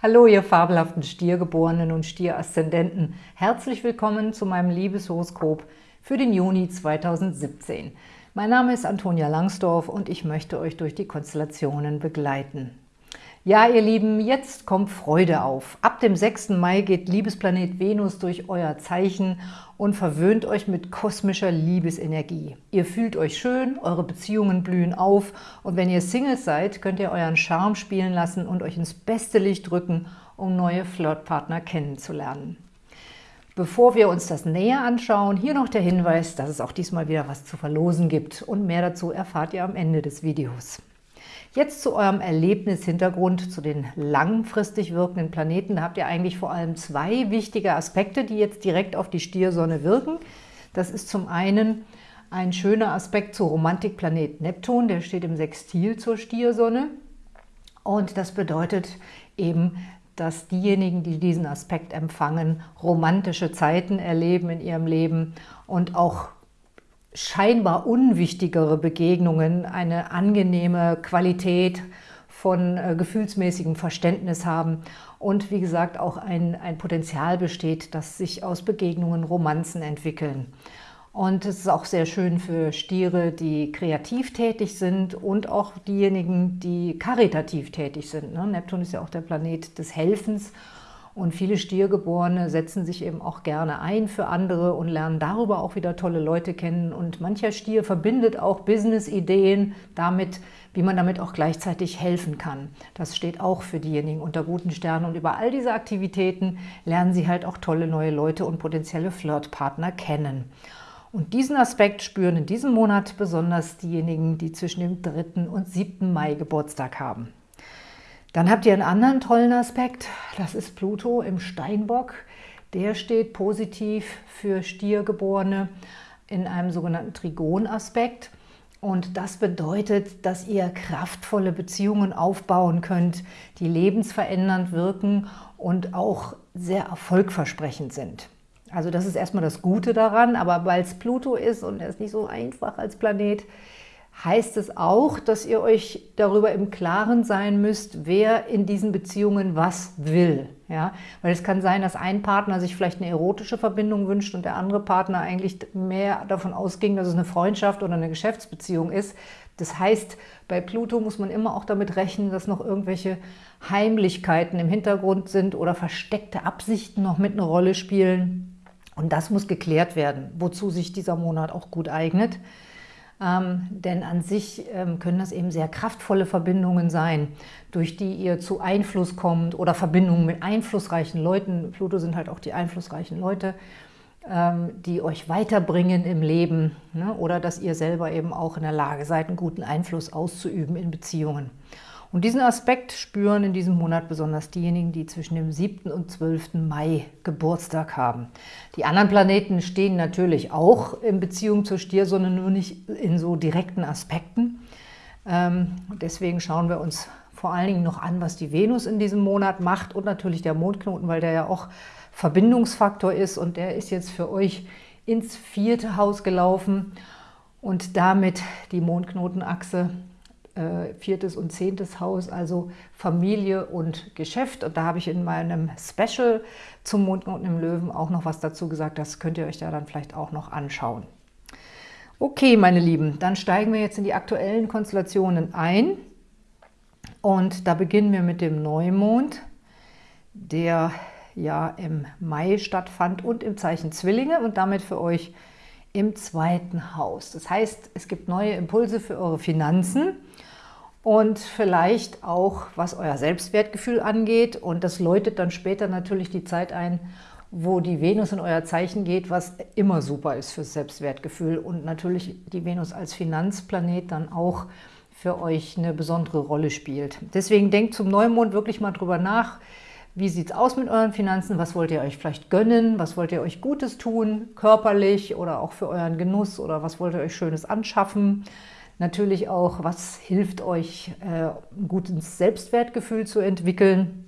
Hallo, ihr fabelhaften Stiergeborenen und Stieraszendenten. Herzlich willkommen zu meinem Liebeshoroskop für den Juni 2017. Mein Name ist Antonia Langsdorf und ich möchte euch durch die Konstellationen begleiten. Ja, ihr Lieben, jetzt kommt Freude auf. Ab dem 6. Mai geht Liebesplanet Venus durch euer Zeichen und verwöhnt euch mit kosmischer Liebesenergie. Ihr fühlt euch schön, eure Beziehungen blühen auf und wenn ihr Singles seid, könnt ihr euren Charme spielen lassen und euch ins beste Licht drücken, um neue Flirtpartner kennenzulernen. Bevor wir uns das näher anschauen, hier noch der Hinweis, dass es auch diesmal wieder was zu verlosen gibt und mehr dazu erfahrt ihr am Ende des Videos. Jetzt zu eurem Erlebnishintergrund, zu den langfristig wirkenden Planeten. Da habt ihr eigentlich vor allem zwei wichtige Aspekte, die jetzt direkt auf die Stiersonne wirken. Das ist zum einen ein schöner Aspekt zu Romantikplanet Neptun, der steht im Sextil zur Stiersonne. Und das bedeutet eben, dass diejenigen, die diesen Aspekt empfangen, romantische Zeiten erleben in ihrem Leben und auch scheinbar unwichtigere Begegnungen eine angenehme Qualität von äh, gefühlsmäßigem Verständnis haben und wie gesagt auch ein, ein Potenzial besteht, dass sich aus Begegnungen Romanzen entwickeln. Und es ist auch sehr schön für Stiere, die kreativ tätig sind und auch diejenigen, die karitativ tätig sind. Ne? Neptun ist ja auch der Planet des Helfens und viele Stiergeborene setzen sich eben auch gerne ein für andere und lernen darüber auch wieder tolle Leute kennen. Und mancher Stier verbindet auch Business-Ideen damit, wie man damit auch gleichzeitig helfen kann. Das steht auch für diejenigen unter guten Sternen. Und über all diese Aktivitäten lernen sie halt auch tolle neue Leute und potenzielle Flirtpartner kennen. Und diesen Aspekt spüren in diesem Monat besonders diejenigen, die zwischen dem 3. und 7. Mai Geburtstag haben. Dann habt ihr einen anderen tollen Aspekt, das ist Pluto im Steinbock. Der steht positiv für Stiergeborene in einem sogenannten Trigonaspekt. Und das bedeutet, dass ihr kraftvolle Beziehungen aufbauen könnt, die lebensverändernd wirken und auch sehr erfolgversprechend sind. Also das ist erstmal das Gute daran, aber weil es Pluto ist und er ist nicht so einfach als Planet, heißt es auch, dass ihr euch darüber im Klaren sein müsst, wer in diesen Beziehungen was will. Ja? Weil es kann sein, dass ein Partner sich vielleicht eine erotische Verbindung wünscht und der andere Partner eigentlich mehr davon ausging, dass es eine Freundschaft oder eine Geschäftsbeziehung ist. Das heißt, bei Pluto muss man immer auch damit rechnen, dass noch irgendwelche Heimlichkeiten im Hintergrund sind oder versteckte Absichten noch mit eine Rolle spielen. Und das muss geklärt werden, wozu sich dieser Monat auch gut eignet. Ähm, denn an sich ähm, können das eben sehr kraftvolle Verbindungen sein, durch die ihr zu Einfluss kommt oder Verbindungen mit einflussreichen Leuten. Pluto sind halt auch die einflussreichen Leute, ähm, die euch weiterbringen im Leben ne? oder dass ihr selber eben auch in der Lage seid, einen guten Einfluss auszuüben in Beziehungen. Und diesen Aspekt spüren in diesem Monat besonders diejenigen, die zwischen dem 7. und 12. Mai Geburtstag haben. Die anderen Planeten stehen natürlich auch in Beziehung zur Stiersonne, nur nicht in so direkten Aspekten. Ähm, deswegen schauen wir uns vor allen Dingen noch an, was die Venus in diesem Monat macht und natürlich der Mondknoten, weil der ja auch Verbindungsfaktor ist und der ist jetzt für euch ins vierte Haus gelaufen und damit die Mondknotenachse äh, viertes und zehntes Haus, also Familie und Geschäft. Und da habe ich in meinem Special zum Mondknoten im Löwen auch noch was dazu gesagt. Das könnt ihr euch da dann vielleicht auch noch anschauen. Okay, meine Lieben, dann steigen wir jetzt in die aktuellen Konstellationen ein. Und da beginnen wir mit dem Neumond, der ja im Mai stattfand und im Zeichen Zwillinge und damit für euch im zweiten Haus. Das heißt, es gibt neue Impulse für eure Finanzen und vielleicht auch, was euer Selbstwertgefühl angeht. Und das läutet dann später natürlich die Zeit ein, wo die Venus in euer Zeichen geht, was immer super ist fürs Selbstwertgefühl. Und natürlich die Venus als Finanzplanet dann auch für euch eine besondere Rolle spielt. Deswegen denkt zum Neumond wirklich mal drüber nach, wie sieht es aus mit euren Finanzen, was wollt ihr euch vielleicht gönnen, was wollt ihr euch Gutes tun, körperlich oder auch für euren Genuss? Oder was wollt ihr euch Schönes anschaffen, Natürlich auch, was hilft euch, äh, ein gutes Selbstwertgefühl zu entwickeln.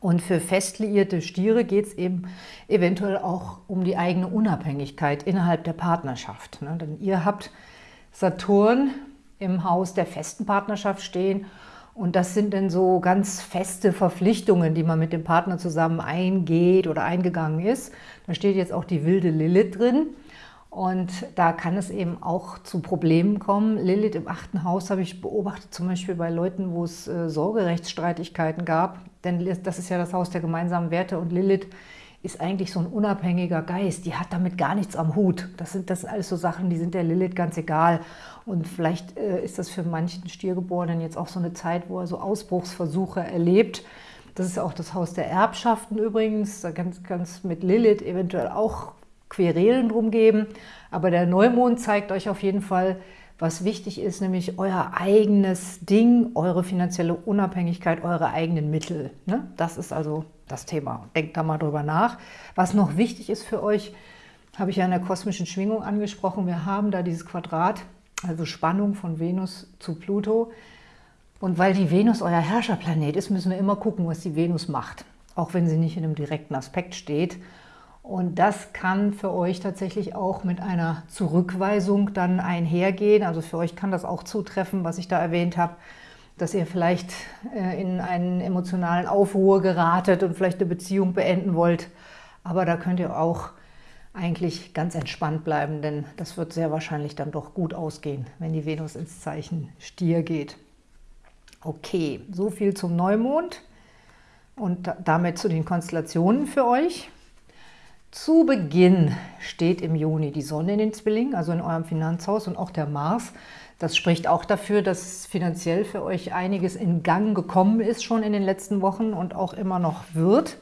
Und für fest liierte Stiere geht es eben eventuell auch um die eigene Unabhängigkeit innerhalb der Partnerschaft. Ne? Denn ihr habt Saturn im Haus der festen Partnerschaft stehen Und das sind dann so ganz feste Verpflichtungen, die man mit dem Partner zusammen eingeht oder eingegangen ist. Da steht jetzt auch die wilde Lilith drin. Und da kann es eben auch zu Problemen kommen. Lilith im achten Haus habe ich beobachtet, zum Beispiel bei Leuten, wo es äh, Sorgerechtsstreitigkeiten gab. Denn das ist ja das Haus der gemeinsamen Werte und Lilith ist eigentlich so ein unabhängiger Geist. Die hat damit gar nichts am Hut. Das sind, das sind alles so Sachen, die sind der Lilith ganz egal. Und vielleicht äh, ist das für manchen Stiergeborenen jetzt auch so eine Zeit, wo er so Ausbruchsversuche erlebt. Das ist auch das Haus der Erbschaften übrigens. Da kann es mit Lilith eventuell auch Querelen drum geben. Aber der Neumond zeigt euch auf jeden Fall, was wichtig ist, nämlich euer eigenes Ding, eure finanzielle Unabhängigkeit, eure eigenen Mittel. Ne? Das ist also das Thema. Denkt da mal drüber nach. Was noch wichtig ist für euch, habe ich ja in der kosmischen Schwingung angesprochen. Wir haben da dieses Quadrat, also Spannung von Venus zu Pluto. Und weil die Venus euer Herrscherplanet ist, müssen wir immer gucken, was die Venus macht. Auch wenn sie nicht in einem direkten Aspekt steht. Und das kann für euch tatsächlich auch mit einer Zurückweisung dann einhergehen. Also für euch kann das auch zutreffen, was ich da erwähnt habe, dass ihr vielleicht äh, in einen emotionalen Aufruhr geratet und vielleicht eine Beziehung beenden wollt. Aber da könnt ihr auch eigentlich ganz entspannt bleiben, denn das wird sehr wahrscheinlich dann doch gut ausgehen, wenn die Venus ins Zeichen Stier geht. Okay, so viel zum Neumond und damit zu den Konstellationen für euch. Zu Beginn steht im Juni die Sonne in den Zwillingen, also in eurem Finanzhaus und auch der Mars. Das spricht auch dafür, dass finanziell für euch einiges in Gang gekommen ist schon in den letzten Wochen und auch immer noch wird.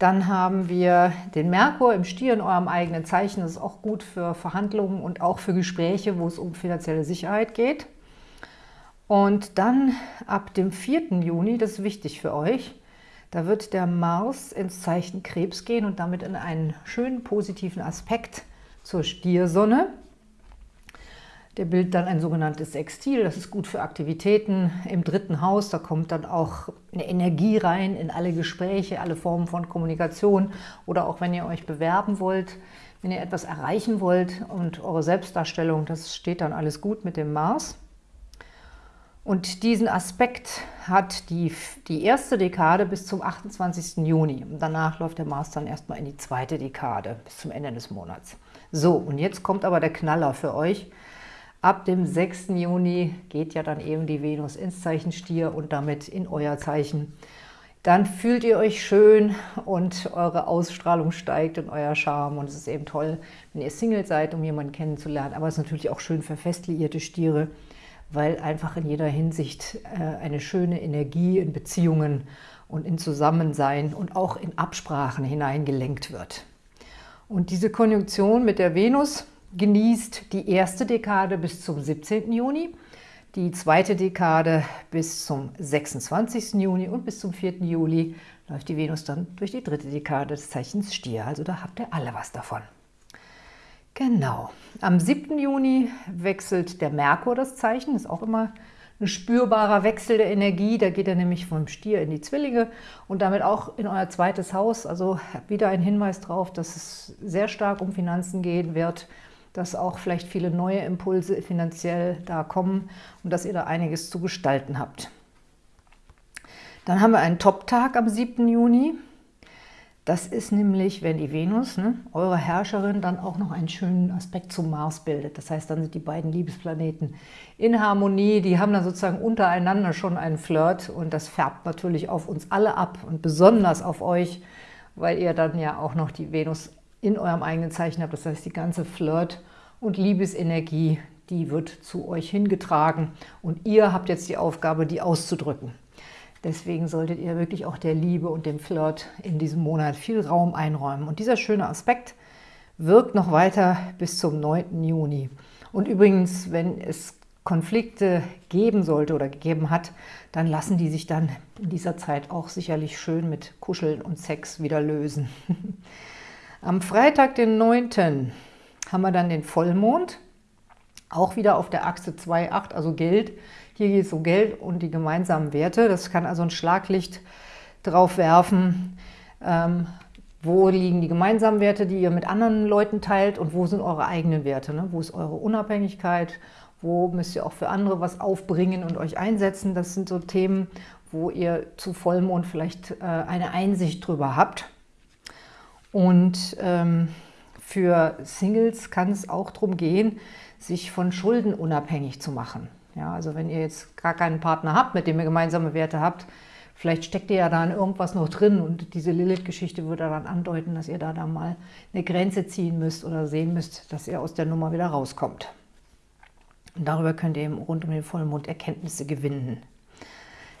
Dann haben wir den Merkur im Stier in eurem eigenen Zeichen. Das ist auch gut für Verhandlungen und auch für Gespräche, wo es um finanzielle Sicherheit geht. Und dann ab dem 4. Juni, das ist wichtig für euch, da wird der Mars ins Zeichen Krebs gehen und damit in einen schönen positiven Aspekt zur Stiersonne. Der bildet dann ein sogenanntes Sextil, das ist gut für Aktivitäten im dritten Haus. Da kommt dann auch eine Energie rein in alle Gespräche, alle Formen von Kommunikation oder auch wenn ihr euch bewerben wollt, wenn ihr etwas erreichen wollt und eure Selbstdarstellung, das steht dann alles gut mit dem Mars. Und diesen Aspekt hat die, die erste Dekade bis zum 28. Juni. Und danach läuft der Mars dann erstmal in die zweite Dekade bis zum Ende des Monats. So, und jetzt kommt aber der Knaller für euch. Ab dem 6. Juni geht ja dann eben die Venus ins Zeichen Stier und damit in euer Zeichen. Dann fühlt ihr euch schön und eure Ausstrahlung steigt und euer Charme. Und es ist eben toll, wenn ihr Single seid, um jemanden kennenzulernen. Aber es ist natürlich auch schön für fest liierte Stiere, weil einfach in jeder Hinsicht äh, eine schöne Energie in Beziehungen und in Zusammensein und auch in Absprachen hineingelenkt wird. Und diese Konjunktion mit der Venus genießt die erste Dekade bis zum 17. Juni, die zweite Dekade bis zum 26. Juni und bis zum 4. Juli läuft die Venus dann durch die dritte Dekade des Zeichens Stier. Also da habt ihr alle was davon. Genau. Am 7. Juni wechselt der Merkur das Zeichen. Ist auch immer ein spürbarer Wechsel der Energie. Da geht er nämlich vom Stier in die Zwillinge und damit auch in euer zweites Haus. Also wieder ein Hinweis darauf, dass es sehr stark um Finanzen gehen wird, dass auch vielleicht viele neue Impulse finanziell da kommen und dass ihr da einiges zu gestalten habt. Dann haben wir einen Top-Tag am 7. Juni. Das ist nämlich, wenn die Venus, ne, eure Herrscherin, dann auch noch einen schönen Aspekt zum Mars bildet. Das heißt, dann sind die beiden Liebesplaneten in Harmonie. Die haben dann sozusagen untereinander schon einen Flirt und das färbt natürlich auf uns alle ab und besonders auf euch, weil ihr dann ja auch noch die Venus in eurem eigenen Zeichen habt. Das heißt, die ganze Flirt- und Liebesenergie, die wird zu euch hingetragen und ihr habt jetzt die Aufgabe, die auszudrücken. Deswegen solltet ihr wirklich auch der Liebe und dem Flirt in diesem Monat viel Raum einräumen. Und dieser schöne Aspekt wirkt noch weiter bis zum 9. Juni. Und übrigens, wenn es Konflikte geben sollte oder gegeben hat, dann lassen die sich dann in dieser Zeit auch sicherlich schön mit Kuscheln und Sex wieder lösen. Am Freitag, den 9., haben wir dann den Vollmond, auch wieder auf der Achse 2,8, also Geld, hier geht es um Geld und die gemeinsamen Werte. Das kann also ein Schlaglicht drauf werfen, ähm, wo liegen die gemeinsamen Werte, die ihr mit anderen Leuten teilt und wo sind eure eigenen Werte? Ne? Wo ist eure Unabhängigkeit? Wo müsst ihr auch für andere was aufbringen und euch einsetzen? Das sind so Themen, wo ihr zu Vollmond vielleicht äh, eine Einsicht drüber habt. Und ähm, für Singles kann es auch darum gehen, sich von Schulden unabhängig zu machen. Ja, also wenn ihr jetzt gar keinen Partner habt, mit dem ihr gemeinsame Werte habt, vielleicht steckt ihr ja da in irgendwas noch drin und diese Lilith-Geschichte würde dann andeuten, dass ihr da, da mal eine Grenze ziehen müsst oder sehen müsst, dass ihr aus der Nummer wieder rauskommt. Und darüber könnt ihr eben rund um den Vollmond Erkenntnisse gewinnen.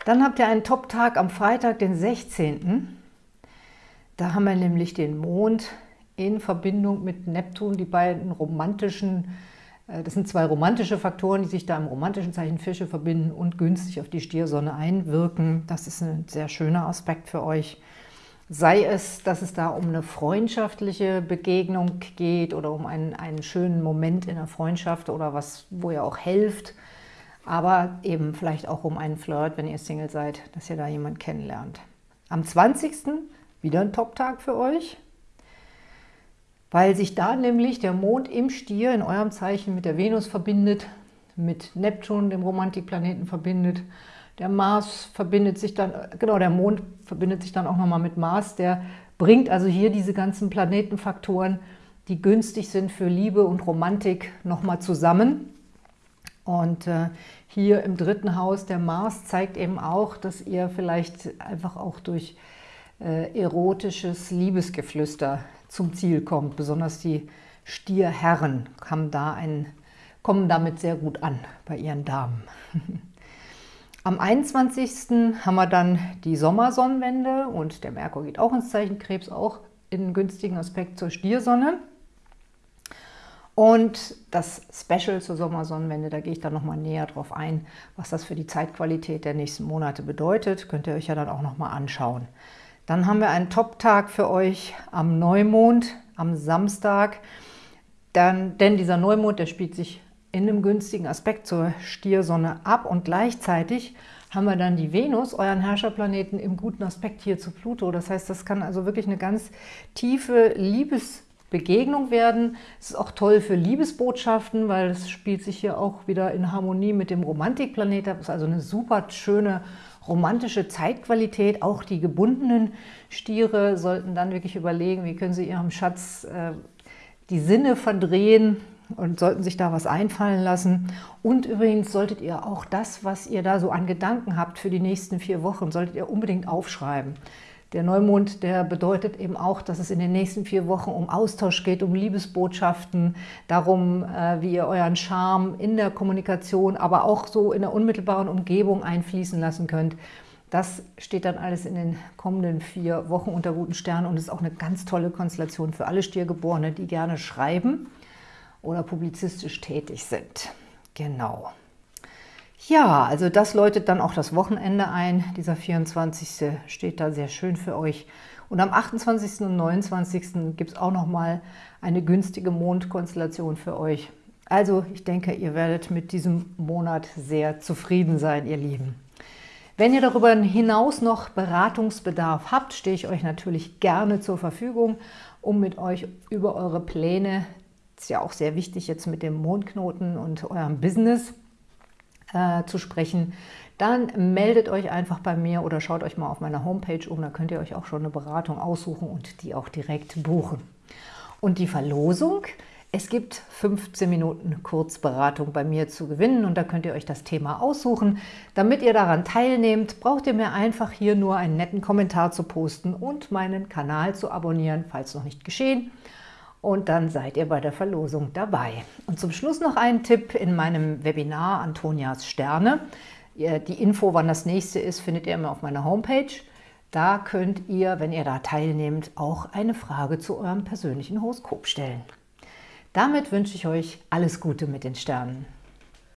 Dann habt ihr einen Top-Tag am Freitag, den 16. Da haben wir nämlich den Mond in Verbindung mit Neptun, die beiden romantischen das sind zwei romantische Faktoren, die sich da im romantischen Zeichen Fische verbinden und günstig auf die Stiersonne einwirken. Das ist ein sehr schöner Aspekt für euch. Sei es, dass es da um eine freundschaftliche Begegnung geht oder um einen, einen schönen Moment in der Freundschaft oder was, wo ihr auch helft, aber eben vielleicht auch um einen Flirt, wenn ihr Single seid, dass ihr da jemanden kennenlernt. Am 20. wieder ein Top-Tag für euch weil sich da nämlich der Mond im Stier in eurem Zeichen mit der Venus verbindet, mit Neptun, dem Romantikplaneten, verbindet. Der Mars verbindet sich dann, genau, der Mond verbindet sich dann auch nochmal mit Mars. Der bringt also hier diese ganzen Planetenfaktoren, die günstig sind für Liebe und Romantik, nochmal zusammen. Und äh, hier im dritten Haus, der Mars zeigt eben auch, dass ihr vielleicht einfach auch durch äh, erotisches Liebesgeflüster zum Ziel kommt. Besonders die Stierherren haben da ein, kommen damit sehr gut an bei ihren Damen. Am 21. haben wir dann die Sommersonnenwende und der Merkur geht auch ins Zeichen Krebs, auch in einen günstigen Aspekt zur Stiersonne. Und das Special zur Sommersonnenwende, da gehe ich dann nochmal näher drauf ein, was das für die Zeitqualität der nächsten Monate bedeutet. Könnt ihr euch ja dann auch nochmal anschauen. Dann haben wir einen Top-Tag für euch am Neumond, am Samstag. Dann, denn dieser Neumond, der spielt sich in einem günstigen Aspekt zur Stiersonne ab und gleichzeitig haben wir dann die Venus, euren Herrscherplaneten, im guten Aspekt hier zu Pluto. Das heißt, das kann also wirklich eine ganz tiefe Liebesbegegnung werden. Es ist auch toll für Liebesbotschaften, weil es spielt sich hier auch wieder in Harmonie mit dem Romantikplanet Das ist also eine super schöne romantische Zeitqualität. Auch die gebundenen Stiere sollten dann wirklich überlegen, wie können sie ihrem Schatz äh, die Sinne verdrehen und sollten sich da was einfallen lassen. Und übrigens solltet ihr auch das, was ihr da so an Gedanken habt für die nächsten vier Wochen, solltet ihr unbedingt aufschreiben. Der Neumond, der bedeutet eben auch, dass es in den nächsten vier Wochen um Austausch geht, um Liebesbotschaften, darum, äh, wie ihr euren Charme in der Kommunikation, aber auch so in der unmittelbaren Umgebung einfließen lassen könnt. Das steht dann alles in den kommenden vier Wochen unter guten Sternen und ist auch eine ganz tolle Konstellation für alle Stiergeborene, die gerne schreiben oder publizistisch tätig sind. Genau. Ja, also das läutet dann auch das Wochenende ein. Dieser 24. steht da sehr schön für euch. Und am 28. und 29. gibt es auch nochmal eine günstige Mondkonstellation für euch. Also ich denke, ihr werdet mit diesem Monat sehr zufrieden sein, ihr Lieben. Wenn ihr darüber hinaus noch Beratungsbedarf habt, stehe ich euch natürlich gerne zur Verfügung, um mit euch über eure Pläne, ist ja auch sehr wichtig jetzt mit dem Mondknoten und eurem Business, äh, zu sprechen, dann meldet euch einfach bei mir oder schaut euch mal auf meiner Homepage um. Da könnt ihr euch auch schon eine Beratung aussuchen und die auch direkt buchen. Und die Verlosung, es gibt 15 Minuten Kurzberatung bei mir zu gewinnen und da könnt ihr euch das Thema aussuchen. Damit ihr daran teilnehmt, braucht ihr mir einfach hier nur einen netten Kommentar zu posten und meinen Kanal zu abonnieren, falls noch nicht geschehen und dann seid ihr bei der Verlosung dabei. Und zum Schluss noch ein Tipp in meinem Webinar Antonias Sterne. Die Info, wann das nächste ist, findet ihr immer auf meiner Homepage. Da könnt ihr, wenn ihr da teilnehmt, auch eine Frage zu eurem persönlichen Horoskop stellen. Damit wünsche ich euch alles Gute mit den Sternen.